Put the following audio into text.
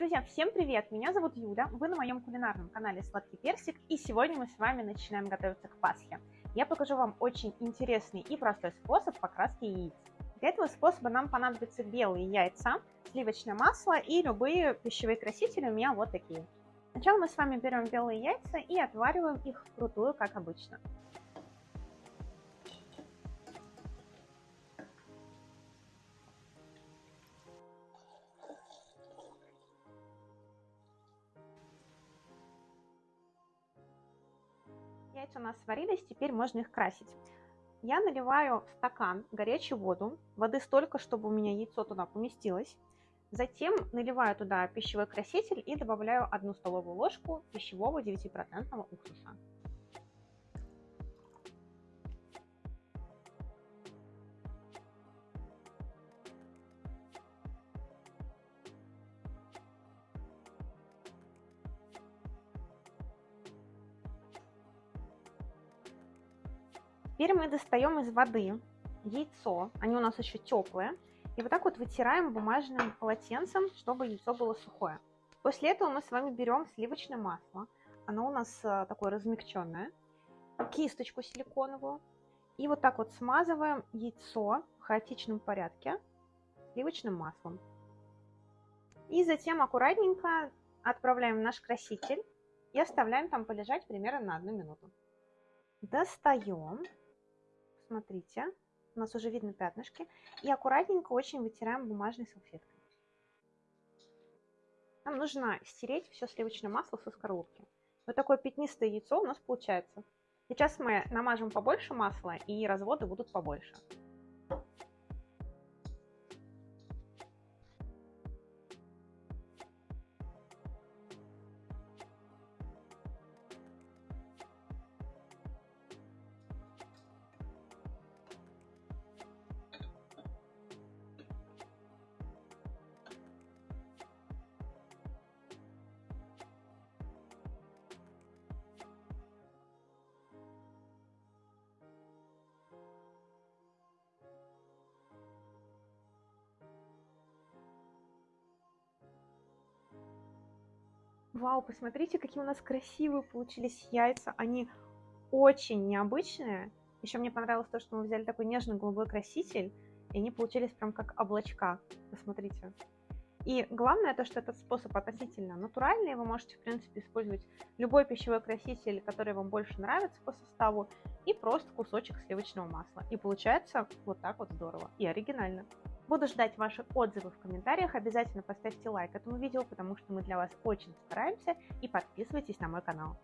Друзья, всем привет! Меня зовут Юля, вы на моем кулинарном канале Сладкий Персик, и сегодня мы с вами начинаем готовиться к Пасхе. Я покажу вам очень интересный и простой способ покраски яиц. Для этого способа нам понадобятся белые яйца, сливочное масло и любые пищевые красители у меня вот такие. Сначала мы с вами берем белые яйца и отвариваем их вкрутую, как обычно. Яйца у нас сварились, теперь можно их красить. Я наливаю в стакан горячую воду, воды столько, чтобы у меня яйцо туда поместилось. Затем наливаю туда пищевой краситель и добавляю одну столовую ложку пищевого 9% уксуса. Теперь мы достаем из воды яйцо, они у нас еще теплые, и вот так вот вытираем бумажным полотенцем, чтобы яйцо было сухое. После этого мы с вами берем сливочное масло, оно у нас э, такое размягченное, кисточку силиконовую, и вот так вот смазываем яйцо в хаотичном порядке сливочным маслом. И затем аккуратненько отправляем в наш краситель и оставляем там полежать примерно на одну минуту. Достаем смотрите, у нас уже видно пятнышки, и аккуратненько очень вытираем бумажной салфеткой. Нам нужно стереть все сливочное масло со скорлупки. Вот такое пятнистое яйцо у нас получается. Сейчас мы намажем побольше масла, и разводы будут побольше. Вау, посмотрите, какие у нас красивые получились яйца. Они очень необычные. Еще мне понравилось то, что мы взяли такой нежный голубой краситель, и они получились прям как облачка. Посмотрите. И главное то, что этот способ относительно натуральный, вы можете, в принципе, использовать любой пищевой краситель, который вам больше нравится по составу, и просто кусочек сливочного масла. И получается вот так вот здорово и оригинально. Буду ждать ваши отзывы в комментариях. Обязательно поставьте лайк этому видео, потому что мы для вас очень стараемся. И подписывайтесь на мой канал.